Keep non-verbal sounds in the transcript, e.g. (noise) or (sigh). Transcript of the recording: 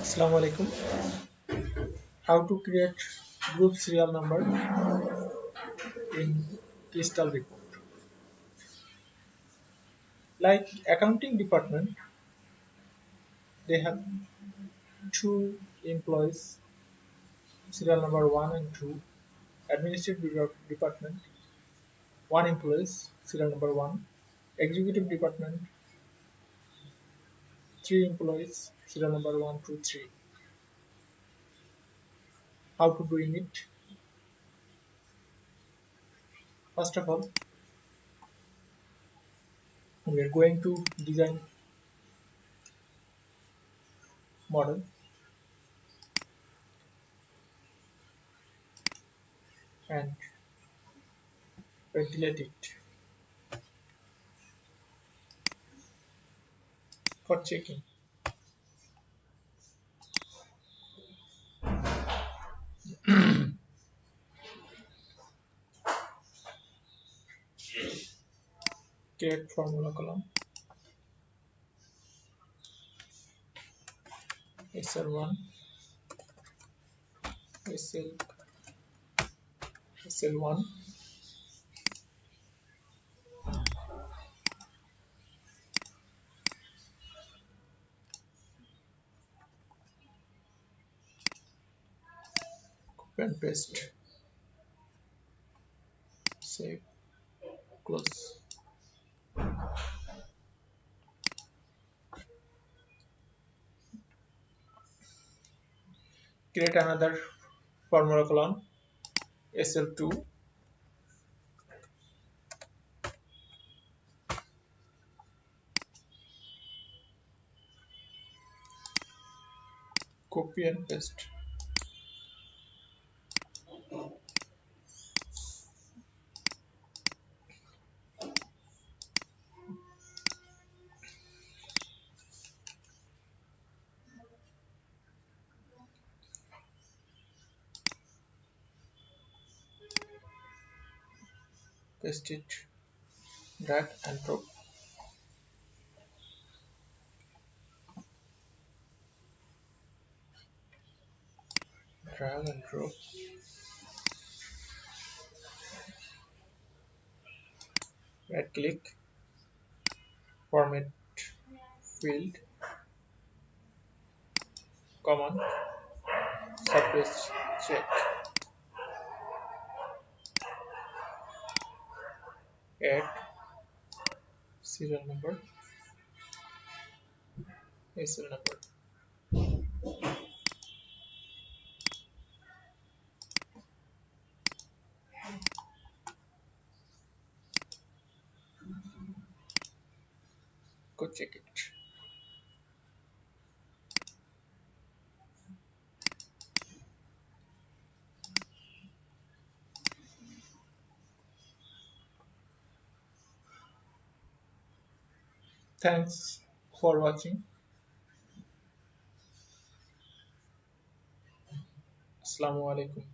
Assalamu alaikum. How to create group serial number in Crystal report. Like accounting department, they have two employees, serial number one and two. Administrative department, one employees, serial number one. Executive department, three employees, serial number one, two, three. How to doing it? First of all, we are going to design model and ventilate it for checking. (clears throat) Create formula column. SL1 SL SL1 and paste. Save. Close. Create another formula column sl2 copy and paste paste it drag and drop drag and drop right click format field command surface check add serial number. SL number. Go check it thanks for watching. Assalamu alaikum